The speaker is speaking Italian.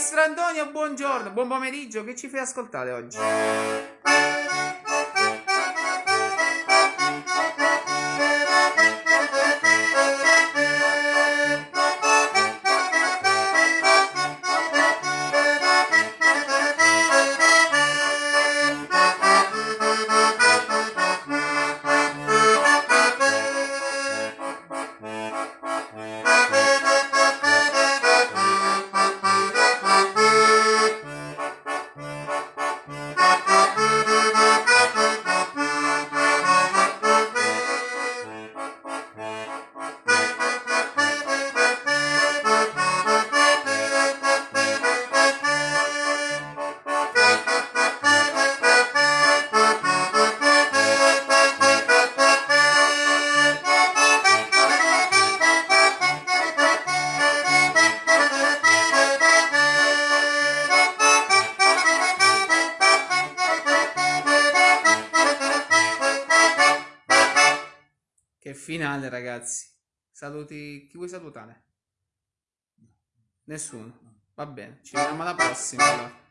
Maestro Antonio, buongiorno, buon pomeriggio, che ci fai ascoltare oggi? Che finale, ragazzi. Saluti. Chi vuoi salutare? Nessuno. Va bene, ci vediamo alla prossima. allora.